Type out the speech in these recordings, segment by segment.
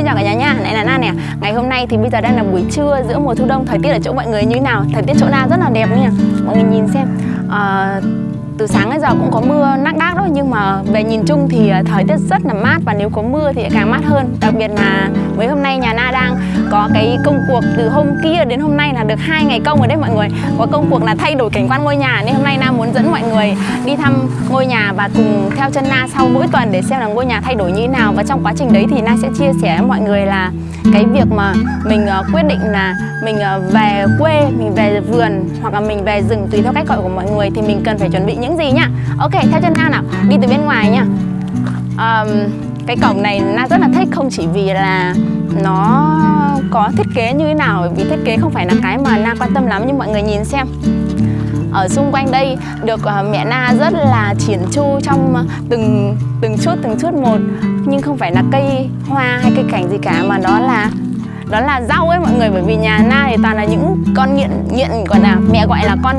xin chào cả nhà nha. Này là Na nè. Ngày hôm nay thì bây giờ đang là buổi trưa giữa mùa thu đông. Thời tiết ở chỗ mọi người như thế nào? Thời tiết chỗ Na rất là đẹp nha. Mọi người nhìn xem. À, từ sáng đến giờ cũng có mưa nắc đác đó nhưng mà về nhìn chung thì ờ, thời tiết rất là mát và nếu có mưa thì càng mát hơn. Đặc biệt là mấy hôm nay nhà Na đang có cái công cuộc từ hôm kia đến hôm nay là được hai ngày công rồi đấy mọi người. Có công cuộc là thay đổi cảnh quan ngôi nhà nên hôm nay Na muốn dẫn mọi người đi thăm ngôi nhà và cùng theo chân Na sau mỗi tuần để xem là ngôi nhà thay đổi như thế nào. Và trong quá trình đấy thì Na sẽ chia sẻ với mọi người là cái việc mà mình ờ, quyết định là mình ờ, về quê mình về vườn hoặc là mình về rừng tùy theo cách gọi của mọi người thì mình cần phải chuẩn bị những gì nhá. Ok theo chân na nào đi từ bên ngoài nhá. Um, cái cổng này na rất là thích không chỉ vì là nó có thiết kế như thế nào vì thiết kế không phải là cái mà na quan tâm lắm nhưng mọi người nhìn xem. Ở xung quanh đây được uh, mẹ Na rất là triển chu trong từng từng chút từng chút một. Nhưng không phải là cây hoa hay cây cảnh gì cả mà đó là đó là rau ấy mọi người bởi vì nhà Na thì toàn là những con nghiện nghiện gọi là mẹ gọi là con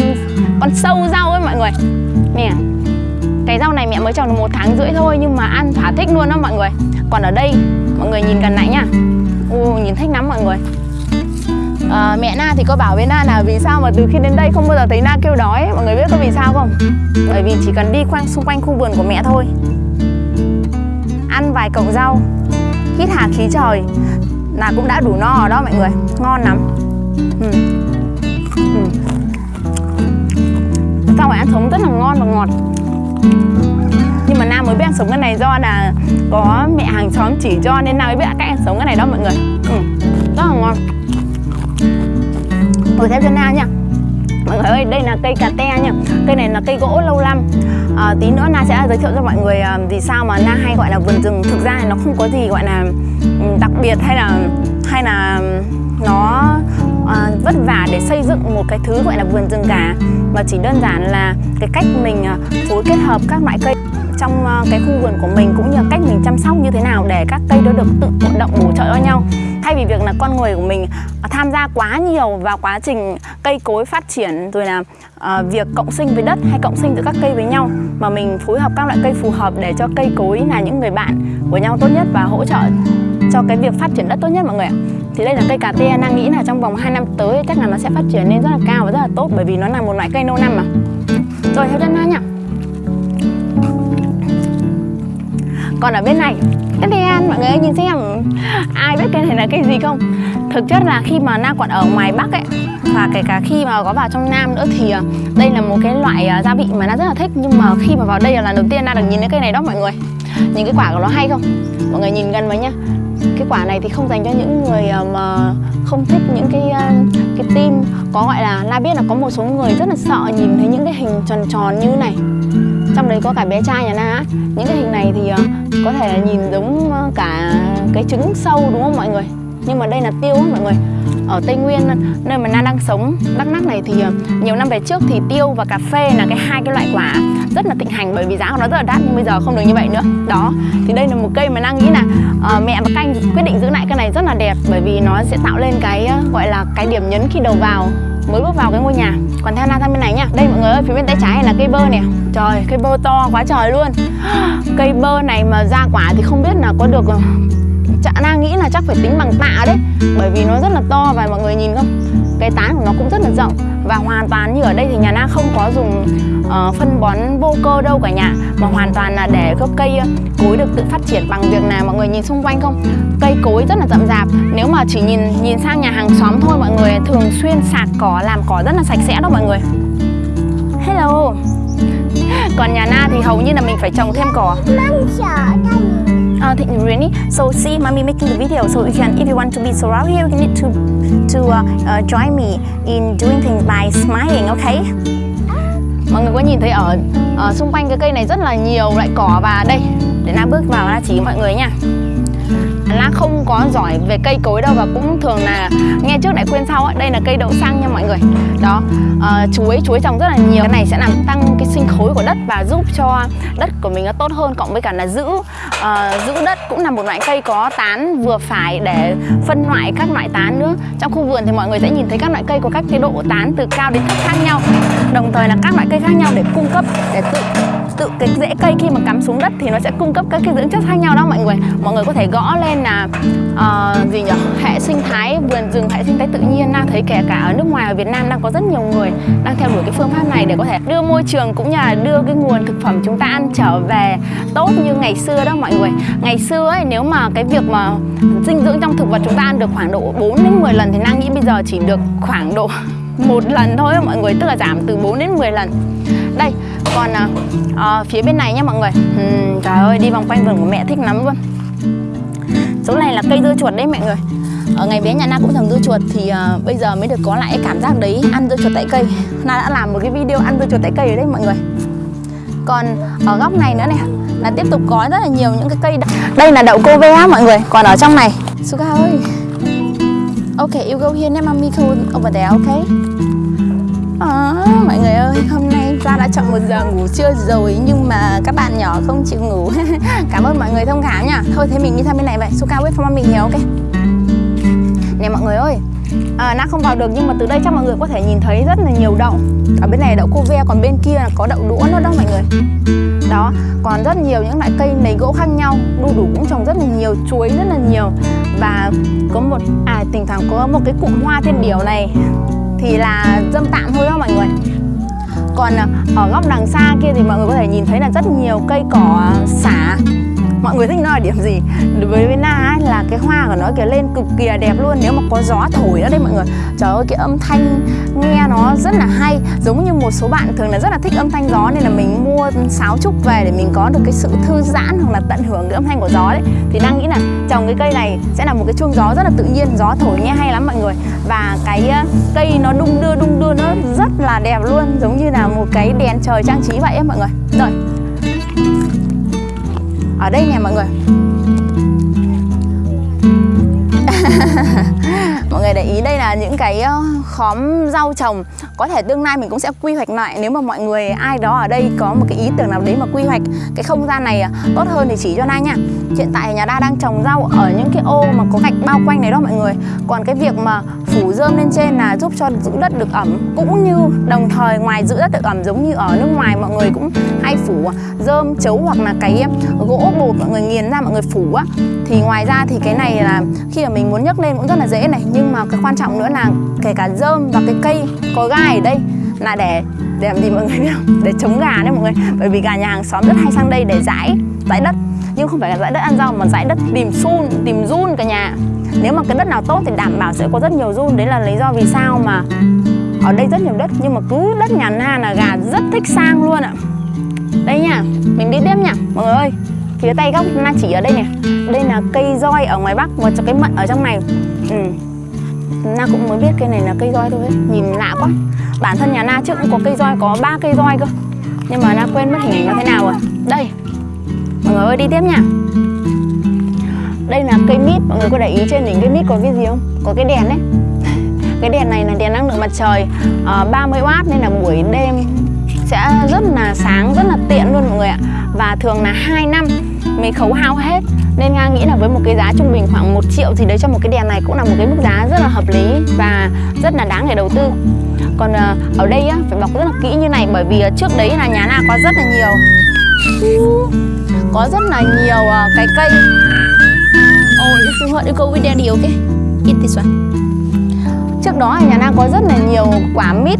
con sâu rau ấy mọi người. Nè cái rau này mẹ mới trồng được một tháng rưỡi thôi nhưng mà ăn thỏa thích luôn đó mọi người. Còn ở đây mọi người nhìn gần lại nha Ồ, nhìn thích lắm mọi người. À, mẹ Na thì có bảo với Na là vì sao mà từ khi đến đây không bao giờ thấy Na kêu đói mọi người biết có vì sao không? Bởi vì chỉ cần đi quanh xung quanh khu vườn của mẹ thôi. Ăn vài cọng rau hít hà khí trời. Là cũng đã đủ no rồi đó mọi người. Ngon lắm. Ừ. Ừ. rau phải ăn sống rất là ngon và ngọt nhưng mà Nam mới biết ăn sống cái này do là có mẹ hàng xóm chỉ cho nên Nam mới biết à, cách ăn sống cái này đó mọi người. Ừ. rất là ngon. Ngồi theo cho Na nha. Mọi người ơi đây là cây cà te nha. Cây này là cây gỗ lâu năm. À, tí nữa na sẽ giới thiệu cho mọi người à, vì sao mà na hay gọi là vườn rừng. Thực ra nó không có gì gọi là ừ, đặc biệt hay là hay là nó à, vất vả để xây dựng một cái thứ gọi là vườn rừng cả. Mà chỉ đơn giản là cái cách mình ờ, phối kết hợp các loại cây trong ờ, cái khu vườn của mình cũng như cách mình chăm sóc như thế nào để các cây đó được tự vận động bổ trợ cho nhau. Thay vì việc là con người của mình tham gia quá nhiều vào quá trình cây cối phát triển rồi là uh, việc cộng sinh với đất hay cộng sinh giữa các cây với nhau mà mình phối hợp các loại cây phù hợp để cho cây cối là những người bạn của nhau tốt nhất và hỗ trợ cho cái việc phát triển đất tốt nhất mọi người ạ thì đây là cây cà tê đang nghĩ là trong vòng 2 năm tới chắc là nó sẽ phát triển lên rất là cao và rất là tốt, bởi vì nó là một loại cây lâu năm mà. Rồi, theo chân na nhá. Còn ở bên này cái đen mọi người ơi, nhìn xem. Ai biết cây này là cây gì không? Thực chất là khi mà na còn ở ngoài bắc ấy, và kể cả khi mà có vào trong nam nữa thì ờ, đây là một cái loại ờ, gia vị mà na rất là thích. Nhưng mà khi mà vào đây là lần đầu tiên na được nhìn thấy cây này đó, mọi người. Nhìn cái quả của nó hay không? Mọi người nhìn gần vào nhá cái quả này thì không dành cho những người ờ, mà không thích những cái ờ, cái tim có gọi là na biết là có một số người rất là sợ nhìn thấy những cái hình tròn tròn như này. Trong đấy có cả bé trai nhà na những cái hình này thì ờ, có thể là nhìn giống cả cái trứng sâu, đúng không mọi người? Nhưng mà đây là tiêu á mọi người ở Tây Nguyên nơi mà Na đang sống. Đắk Lắk này thì ờ, nhiều năm về trước thì tiêu và cà phê là cái hai cái loại quả rất là thịnh hành bởi vì giá của nó rất là đắt nhưng bây giờ không được như vậy nữa. Đó thì đây là một cây mà Na nghĩ là uh, mẹ và canh quyết định giữ lại cái này rất là đẹp bởi vì nó sẽ tạo lên cái uh, gọi là cái điểm nhấn khi đầu vào mới bước vào cái ngôi nhà. Còn theo na sang bên này nha đây mọi người ơi phía bên tay trái này là cây bơ nè. Trời cây bơ to quá trời luôn. Cây bơ này mà ra quả thì không biết là có được Chả đang nghĩ là chắc phải tính bằng tạ đấy. Bởi vì nó rất là to và mọi người nhìn không? Cái tán của nó cũng rất là rộng. Và hoàn toàn như ở đây thì nhà Na không có dùng uh, phân bón vô cơ đâu cả nhà. Mà hoàn toàn là để gốc cây ờ, cối được tự phát triển bằng việc nào mọi người nhìn xung quanh không? Cây cối rất là rậm rạp. Nếu mà chỉ nhìn nhìn sang nhà hàng xóm thôi mọi người thường xuyên sạc cỏ làm cỏ rất là sạch sẽ đó mọi người. Hello. Còn nhà Na thì hầu như là mình phải trồng thêm cỏ. Mong sợ uh, really so see mommy making the video. So you can if you want to be surround here you need to to uh, uh, join me in doing things by smiling okay? Mọi người có nhìn thấy ở, ở xung quanh cái cây này rất là nhiều loại cỏ và đây. Để na bước vào na chỉ mọi người nha lá không có giỏi về cây cối đâu và cũng thường là nghe trước lại quên sau ấy. Đây là cây đậu xăng nha mọi người. Đó, uh, chuối, chuối trồng rất là nhiều. Cái này sẽ làm tăng cái sinh khối của đất và giúp cho đất của mình nó tốt hơn Cộng với cả là giữ uh, giữ đất cũng là một loại cây có tán vừa phải để phân loại các loại tán nữa. Trong khu vườn thì mọi người sẽ nhìn thấy các loại cây có các cái độ tán từ cao đến thấp khác nhau. Đồng thời là các loại cây khác nhau để cung cấp, để tự tự cái rễ cây khi mà cắm xuống đất thì nó sẽ cung cấp các cái dưỡng chất khác nhau đó mọi người. Mọi người có thể gõ lên là uh, gì nhỉ? Hệ sinh thái vườn rừng hệ sinh thái tự nhiên. Đang thấy kể cả ở nước ngoài ở Việt Nam đang có rất nhiều người đang theo đuổi cái phương pháp này để có thể đưa môi trường cũng như là đưa cái nguồn thực phẩm chúng ta ăn trở về tốt như ngày xưa đó mọi người. Ngày xưa ấy nếu mà cái việc mà dinh dưỡng trong thực vật chúng ta ăn được khoảng độ 4 đến 10 lần thì đang nghĩ bây giờ chỉ được khoảng độ một lần thôi mọi người tức là giảm từ 4 đến 10 lần. Đây còn à, à, phía bên này nha mọi người. Uhm, trời ơi đi vòng quanh vườn của mẹ thích lắm luôn. Chỗ này là cây dưa chuột đấy mọi người. Ở ngày bé nhà na cũng trồng dưa chuột thì uh, bây giờ mới được có lại cái cảm giác đấy ăn dưa chuột tại cây. Na đã làm một cái video ăn dưa chuột tại cây ở đây mọi người. Còn ở góc này nữa này là tiếp tục có rất là nhiều những cái cây đây là đậu cô ve mọi người còn ở trong này. Suga ơi. Ok, you go here and mommy go over there, ok? À, mọi người ơi, hôm nay ra đã chọn một giờ ngủ trưa rồi Nhưng mà các bạn nhỏ không chịu ngủ. Cảm ơn mọi người thông cảm nha Thôi thế mình đi sang bên này vậy. Suka wait for mommy hiểu ok? Nè mọi người ơi. Ờ, à, Na không vào được nhưng mà từ đây chắc mọi người có thể nhìn thấy rất là nhiều đậu. Ở bên này đậu cô ve, còn bên kia là có đậu đũa nữa đó mọi người. Đó còn rất nhiều những loại cây nấy gỗ khác nhau. Đu đủ cũng trồng rất là nhiều chuối rất là nhiều. Và có một à thỉnh thoảng có một cái cụm hoa thiên điểu này thì là dâm tạm thôi đó mọi người. Còn ờ, ở góc đằng xa kia thì mọi người có thể nhìn thấy là rất nhiều cây cỏ, xả mọi người thích nó là điểm gì? Đối với na ấy, là cái hoa của nó kiểu lên cực kỳ đẹp luôn. Nếu mà có gió thổi ở đây mọi người. Trời ơi cái âm thanh nghe nó rất là hay. Giống như một số bạn thường là rất là thích âm thanh gió nên là mình mua sáo trúc về để mình có được cái sự thư giãn hoặc là tận hưởng cái âm thanh của gió đấy. Thì đang nghĩ là trồng cái cây này sẽ là một cái chuông gió rất là tự nhiên gió thổi nghe hay lắm mọi người. Và cái cây nó đung đưa đung đưa nó rất là đẹp luôn. Giống như là một cái đèn trời trang trí vậy ấy mọi người. Rồi ở đây nè, mọi người. Mọi người để ý đây là những cái ờ, khóm rau trồng. Có thể tương lai mình cũng sẽ quy hoạch lại. Nếu mà mọi người, ai đó ở đây có một cái ý tưởng nào đấy mà quy hoạch cái không gian này ờ, tốt hơn thì chỉ cho na nha. Hiện tại nhà đa đang trồng rau ở những cái ô mà có gạch bao quanh này đó mọi người. Còn cái việc mà phủ rơm lên trên là giúp cho giữ đất được ẩm, cũng như đồng thời ngoài giữ đất được ẩm giống như ở nước ngoài mọi người cũng hay phủ à, rơm chấu hoặc là cái gỗ bột mọi người nghiền ra mọi người phủ, á. Thì ngoài ra thì cái này là khi mà mình muốn nhấc lên cũng rất là dễ này, nhưng mà cái quan trọng nữa là kể cả rơm và cái cây có gai ở đây là để để làm gì mọi người biết không? Để chống gà đấy mọi người, bởi vì gà nhà hàng xóm rất hay sang đây để dãi dãi đất. Nhưng không phải là dãi đất ăn rau mà dãi đất tìm sun, tìm run cả nhà nếu mà cái đất nào tốt thì đảm bảo sẽ có rất nhiều run. Đấy là lý do vì sao mà ở đây rất nhiều đất, nhưng mà cứ đất nhà na là gà rất thích sang luôn ạ. Đây nha, mình đi tiếp nha, mọi người ơi. Phía tay góc na chỉ ở đây nè đây là cây roi ở ngoài bắc một cái mận ở trong này. Ừ. na cũng mới biết cây này là cây roi thôi ấy. nhìn lạ quá. Bản thân nhà na trước cũng có cây roi, có ba cây roi cơ. Nhưng mà na quên mất hình ảnh nó thế nào rồi. Đây, mọi người ơi, đi tiếp nha đây là cây mít mọi người có để ý trên đỉnh cây mít có cái gì không? Có cái đèn đấy cái đèn này là đèn năng lượng mặt trời ờ, uh, 30W nên là buổi đêm sẽ rất là sáng rất là tiện luôn mọi người ạ. Và thường là 2 năm mới khấu hao hết. Nên Nga nghĩ là với một cái giá trung bình khoảng 1 triệu thì đấy cho một cái đèn này cũng là một cái mức giá rất là hợp lý và rất là đáng để đầu tư. Còn uh, ở đây á, phải bọc rất là kỹ như này bởi vì ờ, trước đấy là nhà na có rất là nhiều. Có rất là nhiều uh, cái cây. Oh, if you want to go with daddy, okay? Eat this one Trước đó nhà Nam có rất là nhiều quả mít.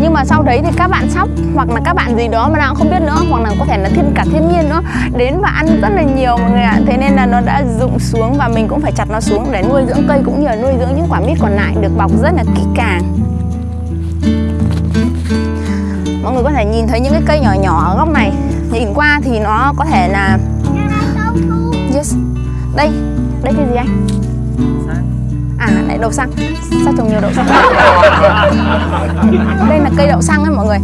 Nhưng mà sau đấy thì các bạn sóc hoặc là các bạn gì đó mà nào không biết nữa hoặc là có thể là thêm cả thiên nhiên nữa đến và ăn rất là nhiều mọi người ạ. Thế nên là nó đã rụng xuống và mình cũng phải chặt nó xuống để nuôi dưỡng cây cũng như là nuôi dưỡng những quả mít còn lại được bọc rất là kỹ càng. Mọi người có thể nhìn thấy những cái cây nhỏ nhỏ ở góc này. Nhìn qua thì nó có thể là yes đây đây cái gì anh? À lại đậu xăng. Sao trồng nhiều đậu xăng? Đây là cây đậu xăng ấy mọi người.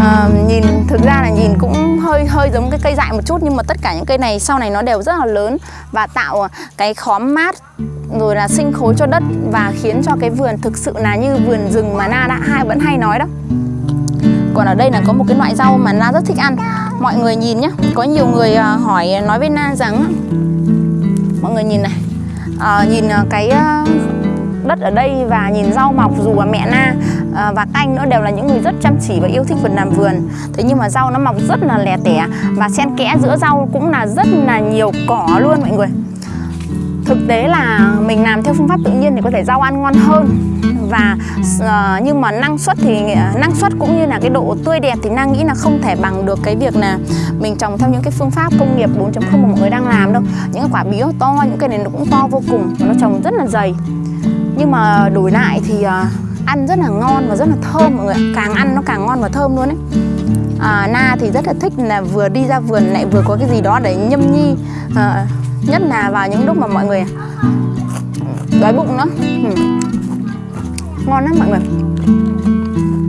À, nhìn thực ra là nhìn cũng hơi hơi giống cái cây dại một chút nhưng mà tất cả những cây này sau này nó đều rất là lớn và tạo cái khóm mát rồi là sinh khối cho đất và khiến cho cái vườn thực sự là như vườn rừng mà na đã hai vẫn hay nói đó. Còn ở đây là có một cái loại rau mà na rất thích ăn. Mọi người nhìn nhé có nhiều người à, hỏi nói với na rằng người nhìn này. À, nhìn ờ, cái ờ, đất ở đây và nhìn rau mọc dù là mẹ na và các anh nữa đều là những người rất chăm chỉ và yêu thích vườn làm vườn. Thế nhưng mà rau nó mọc rất là lẻ tẻ và xen kẽ giữa rau cũng là rất là nhiều cỏ luôn mọi người thực tế là mình làm theo phương pháp tự nhiên thì có thể rau ăn ngon hơn. Và uh, nhưng mà năng suất thì năng suất cũng như là cái độ tươi đẹp thì Nang nghĩ là không thể bằng được cái việc là mình trồng theo những cái phương pháp công nghiệp 4.0 mà mọi người đang làm đâu. Những cái quả bí to những cái này nó cũng to vô cùng nó trồng rất là dày. Nhưng mà đổi lại thì uh, ăn rất là ngon và rất là thơm mọi người càng ăn nó càng ngon và thơm luôn ấy. À, Na thì rất là thích là vừa đi ra vườn lại vừa có cái gì đó để nhâm nhi à, nhất là vào những lúc mà mọi người đói bụng nữa ừ. ngon lắm mọi người.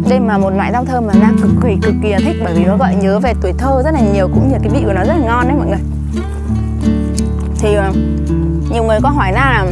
Đây mà một loại rau thơm mà Na cực kỳ cực kỳ là thích, bởi vì nó gợi nhớ về tuổi thơ rất là nhiều, cũng như cái vị của nó rất là ngon đấy mọi người. Thì ờ, nhiều người có hỏi Na là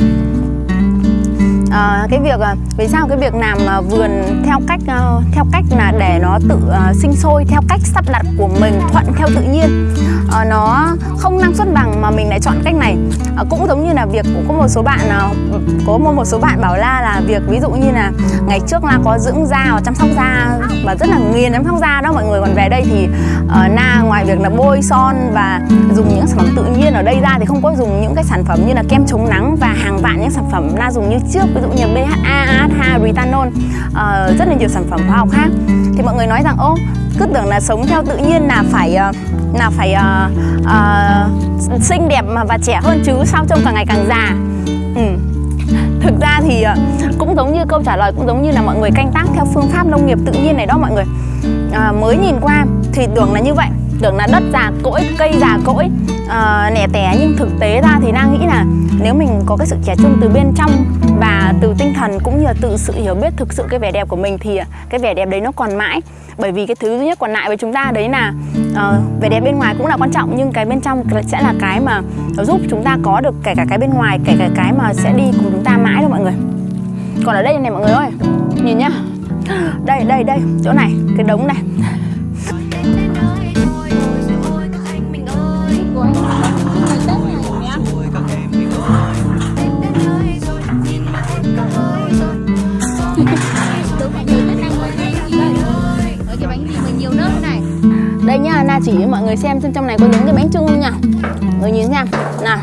à, cái việc ờ, vì sao cái việc làm ờ, vườn theo cách uh, theo cách là để nó tự uh, sinh sôi theo cách sắp đặt của mình thuận theo tự nhiên uh, nó không năng suất bằng mà mình lại chọn cách này. Uh, cũng giống như là việc cũng có một số bạn uh, có một một số bạn bảo la là việc ví dụ như là ngày trước la có dưỡng da và chăm sóc da và rất là nghiền chăm sóc da đó mọi người còn về đây thì uh, na ngoài việc là bôi son và dùng những sản phẩm tự nhiên ở đây ra thì không có dùng những cái sản phẩm như là kem chống nắng và hàng vạn những sản phẩm na dùng như trước. Ví dụ như BHA, AHA, Retanol uh, ờ, rất là nhiều sản phẩm hóa học khác. Thì mọi người nói rằng ô cứ tưởng là sống theo tự nhiên là phải uh, là phải uh, uh, xinh đẹp mà và trẻ hơn chứ sao trông càng ngày càng già. Ừ. thực ra thì uh, cũng giống như câu trả lời cũng giống như là mọi người canh tác theo phương pháp nông nghiệp tự nhiên này đó mọi người. Uh, mới nhìn qua thì tưởng là như vậy tưởng là đất già cỗi cây già cỗi uh, nẻ tẻ. Nhưng thực tế ra thì đang nghĩ là nếu mình có cái sự trẻ trung từ bên trong và từ tinh thần cũng như là từ sự hiểu biết thực sự cái vẻ đẹp của mình thì à, cái vẻ đẹp đấy nó còn mãi. Bởi vì cái thứ duy nhất còn lại với chúng ta đấy là uh, vẻ đẹp bên ngoài cũng là quan trọng nhưng cái bên trong sẽ là cái mà giúp chúng ta có được kể cả cái bên ngoài kể cả cái mà sẽ đi cùng chúng ta mãi đâu mọi người. Còn ở đây này mọi người ơi nhìn nhá. Đây đây đây chỗ này cái đống này. Đây nhá. Na chỉ cho mọi người xem xem trong này có giống cái bánh trưng không nhỉ người nhìn xem nào,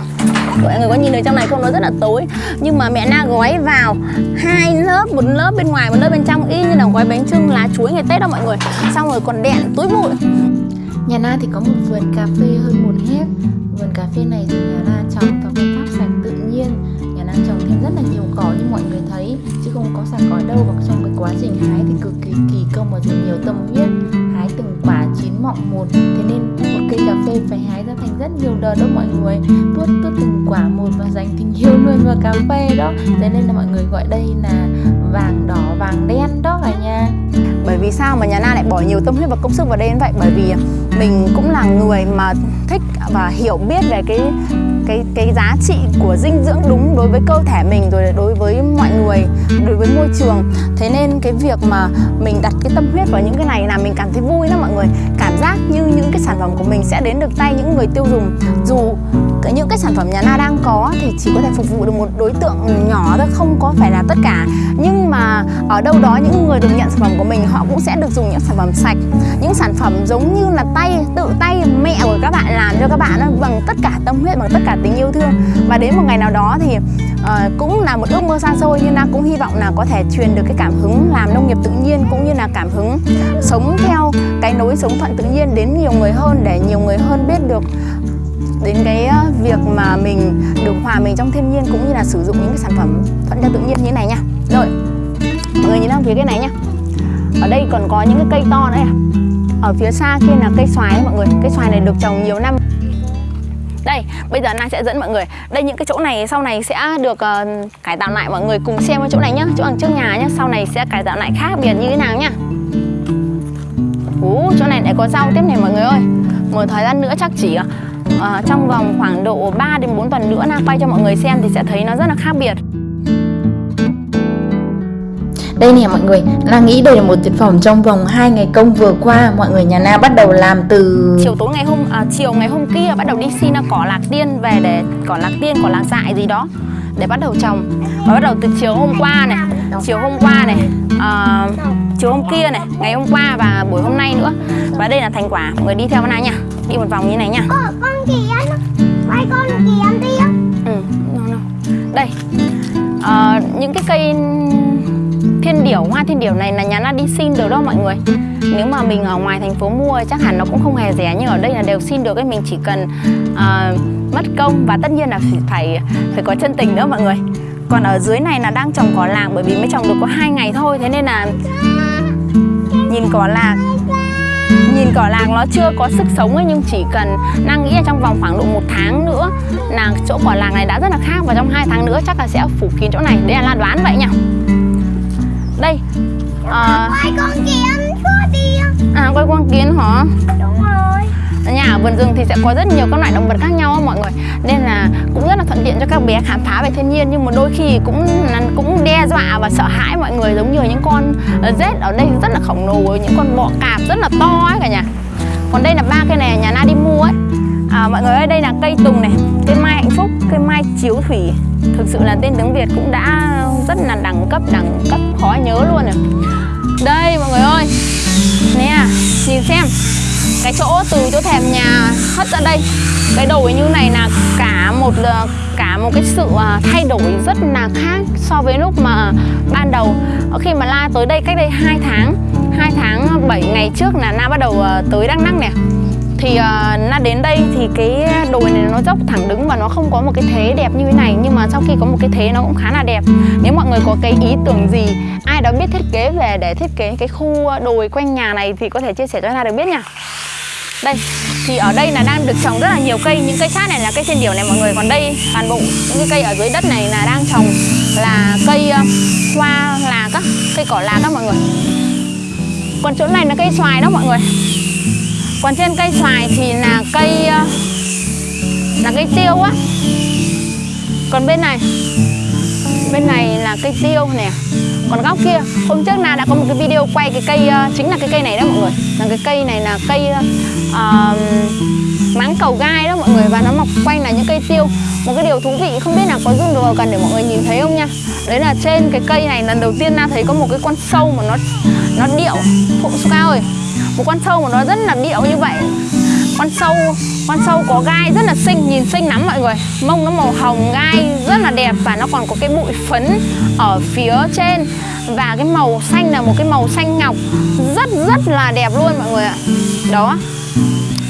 mọi người có nhìn được trong này không? Nó rất là tối. Nhưng mà mẹ na gói vào hai lớp, một lớp bên ngoài, một lớp bên trong, y như là gói bánh trưng lá chuối ngày tết đó mọi người. Xong rồi còn đèn túi bụi. Nhà na thì có một vườn cà phê hơn một hecta vườn cà phê này thì nhà na trồng theo phương pháp sạch tự nhiên nhà trồng thêm rất là nhiều cỏ như mọi người thấy, chứ không có sạc cỏ đâu. Và trong cái quá trình hái thì cực kỳ kỳ công và dùng nhiều tâm huyết, hái từng quả chín mọng một. Thế nên một cây cà phê phải hái ra thành rất nhiều đợt đó mọi người. Tuốt tuốt từng quả một và dành tình yêu luôn vào cà phê đó. Thế nên là mọi người gọi đây là vàng đỏ, vàng đen đó cả nhà. Bởi vì sao mà nhà Na lại bỏ nhiều tâm huyết và công sức vào đây như vậy? Bởi vì mình cũng là người mà thích và hiểu biết về cái cái cái giá trị của dinh dưỡng đúng đối với cơ thể mình, rồi đối với mọi người, đối với môi trường. Thế nên cái việc mà mình đặt cái tâm huyết vào những cái này là mình cảm thấy vui lắm mọi người. Cảm giác như những cái sản phẩm của mình sẽ đến được tay những người tiêu dùng. Dù những cái sản phẩm nhà Na đang có thì chỉ có thể phục vụ được một đối tượng nhỏ thôi, không có phải là tất cả. Nhưng mà ở đâu đó những người được nhận sản phẩm của mình, họ cũng sẽ được dùng những sản phẩm sạch những sản phẩm giống như là tay tự tay mẹ của các bạn làm cho các bạn bằng tất cả tâm huyết bằng tất cả tình yêu thương và đến một ngày nào đó thì uh, cũng là một ước mơ xa xôi nhưng Nam cũng hy vọng là có thể truyền được cái cảm hứng làm nông nghiệp tự nhiên cũng như là cảm hứng sống theo cái nối sống thuận tự nhiên đến nhiều người hơn để nhiều người hơn biết được đến cái ờ, việc mà mình được hòa mình trong thiên nhiên cũng như là sử dụng những cái sản phẩm thuận theo tự nhiên như thế này nha rồi mọi người nhìn sang phía cái này nha ở đây còn có những cái cây to nữa à ở phía xa kia là cây xoài đấy mọi người. Cây xoài này được trồng nhiều năm. Đây bây giờ Na sẽ dẫn mọi người. Đây những cái chỗ này sau này sẽ được uh, cải tạo lại. Mọi người cùng xem cái chỗ này nhá chỗ đằng trước nhà nhá. Sau này sẽ cải tạo lại khác biệt như thế nào nhá. Ú, chỗ này lại có rau tiếp này mọi người ơi. Một thời gian nữa chắc chỉ uh, trong vòng khoảng độ 3 đến 4 tuần nữa Na quay cho mọi người xem thì sẽ thấy nó rất là khác biệt đây nè mọi người, là nghĩ đây là một thực phẩm trong vòng 2 ngày công vừa qua. Mọi người nhà Na bắt đầu làm từ... Chiều tối ngày hôm, à, chiều ngày hôm kia bắt đầu đi xin cỏ lạc tiên về để cỏ lạc tiên, cỏ lạc dại gì đó để bắt đầu trồng. Và bắt đầu từ chiều hôm qua này chiều hôm qua này à, chiều hôm kia này ngày hôm qua và buổi hôm nay nữa. Và đây là thành quả. Mọi người đi theo này nha đi một vòng như này nha. Con kiến Quay con kiến đi ừ, no, no. đây à, những cái cây thiên điểu hoa thiên điểu này là nhà nó đi xin được đó mọi người? Nếu mà mình ở ngoài thành phố mua chắc hẳn nó cũng không hề rẻ nhưng ở đây là đều xin được ấy mình chỉ cần uh, mất công và tất nhiên là phải phải có chân tình nữa mọi người. Còn ở dưới này là đang trồng cỏ lạc bởi vì mới trồng được có hai ngày thôi thế nên là nhìn cỏ lạc nhìn cỏ lạc nó chưa có sức sống ấy nhưng chỉ cần đang nghĩ là trong vòng khoảng độ một tháng nữa là chỗ cỏ lạc này đã rất là khác và trong hai tháng nữa chắc là sẽ phủ kín chỗ này. Đấy là đoán vậy nhỉ? Đây. À, Quay con kiến đi. À quay con kiến hả? Đúng rồi. Nhà ở vườn rừng thì sẽ có rất nhiều các loại động vật khác nhau mọi người. Nên là cũng rất là thuận tiện cho các bé khám phá về thiên nhiên nhưng mà đôi khi cũng cũng đe dọa và sợ hãi mọi người giống như những con rết ở đây rất là khổng lồ những con bọ cạp rất là to ấy cả nhà. Còn đây là ba cây này nhà na đi mua ấy. À, mọi người ơi đây là cây tùng này cây mai hạnh phúc cây mai chiếu thủy. Thực sự là tên tiếng việt cũng đã rất là đẳng cấp đẳng cấp khó nhớ luôn này. đây, mọi người ơi. Nè à, nhìn xem. Cái chỗ từ chỗ thèm nhà hất ra đây. Cái đồi như này là cả một ờ, cả một cái sự ờ, thay đổi rất là khác so với lúc mà ban đầu. Ờ, khi mà la tới đây cách đây 2 tháng 2 tháng 7 ngày trước là na bắt đầu tới đắk nắng nè thì uh, na đến đây thì cái đồi này nó dốc thẳng đứng và nó không có một cái thế đẹp như thế này. Nhưng mà sau khi có một cái thế nó cũng khá là đẹp. Nếu mọi người có cái ý tưởng gì ai đó biết thiết kế về để thiết kế cái khu đồi quanh nhà này thì có thể chia sẻ cho na được biết nha. Đây thì ở đây là đang được trồng rất là nhiều cây. Những cây sát này là cây trên điểu này mọi người. Còn đây toàn bộ những cái cây ở dưới đất này là đang trồng là cây uh, hoa là các cây cỏ lá đó mọi người. Còn chỗ này là cây xoài đó mọi người còn trên cây xoài thì là cây ờ, là cây tiêu á. Còn bên này bên này là cây tiêu nè. Còn góc kia hôm trước na đã có một cái video quay cái cây uh, chính là cái cây này đó mọi người. Là cái cây này là cây uh, máng cầu gai đó mọi người. Và nó mọc quanh là những cây tiêu. Một cái điều thú vị không biết là có zoom được cần để mọi người nhìn thấy không nha. Đấy là trên cái cây này lần đầu tiên na thấy có một cái con sâu mà nó nó điệu. Phụng cao ơi một con sâu mà nó rất là điệu như vậy. Con sâu con sâu có gai rất là xinh nhìn xinh lắm mọi người. Mông nó màu hồng gai rất là đẹp và nó còn có cái bụi phấn ở phía trên. Và cái màu xanh là một cái màu xanh ngọc. Rất rất là đẹp luôn mọi người ạ. Đó.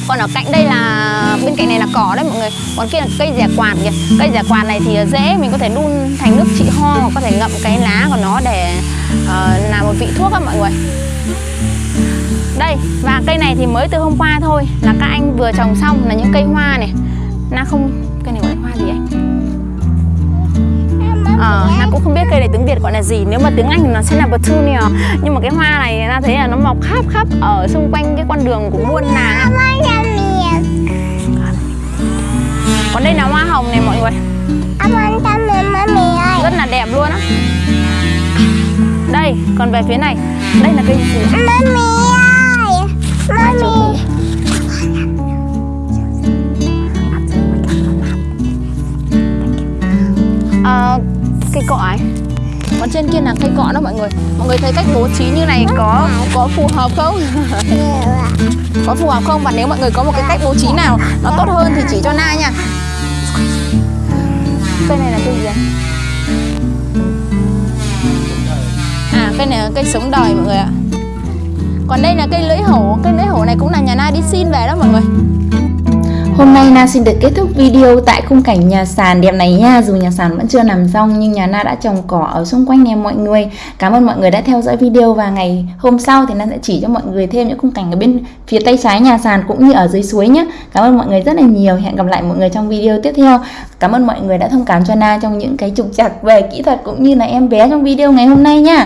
Còn ở cạnh đây là bên cạnh này là cỏ đấy mọi người. Còn kia là cây rẻ quạt kìa. Cây rẻ quạt này thì dễ mình có thể đun thành nước trị ho có thể ngậm cái lá của nó để uh, làm một vị thuốc á mọi người đây và cây này thì mới từ hôm qua thôi. Là các anh vừa trồng xong là những cây hoa này. Na không cây này gọi là hoa gì anh? Ờ, à, na cũng không biết cây này tiếng Việt gọi là gì. Nếu mà tiếng Anh thì nó sẽ là petunia Nhưng mà cái hoa này na thấy là nó mọc khắp khắp Ở xung quanh cái con đường của buôn làng. Còn đây là hoa hồng này mọi người. Rất là đẹp luôn á. Đây, còn về phía này. Đây là cây gì? Mami Mami. À, cây cọ ấy. Còn trên kia là cây cọ đó mọi người. Mọi người thấy cách bố trí như này có có phù hợp không? Có phù hợp không? Và nếu mọi người có một cái cách bố trí nào nó tốt hơn thì chỉ cho na nha. Cây này là cây gì à cây này là cây sống đời mọi người ạ còn đây là cây lưỡi hổ cây lưỡi hổ này cũng là nhà na đi xin về đó mọi người. Hôm nay Na xin được kết thúc video tại khung cảnh nhà sàn đẹp này nha. Dù nhà sàn vẫn chưa nằm xong nhưng nhà Na đã trồng cỏ ở xung quanh nè mọi người. Cảm ơn mọi người đã theo dõi video và ngày hôm sau thì Na sẽ chỉ cho mọi người thêm những khung cảnh ở bên phía tay trái nhà sàn cũng như ở dưới suối nhé. Cảm ơn mọi người rất là nhiều. Hẹn gặp lại mọi người trong video tiếp theo. Cảm ơn mọi người đã thông cảm cho Na trong những cái trục trặc về kỹ thuật cũng như là em bé trong video ngày hôm nay nha.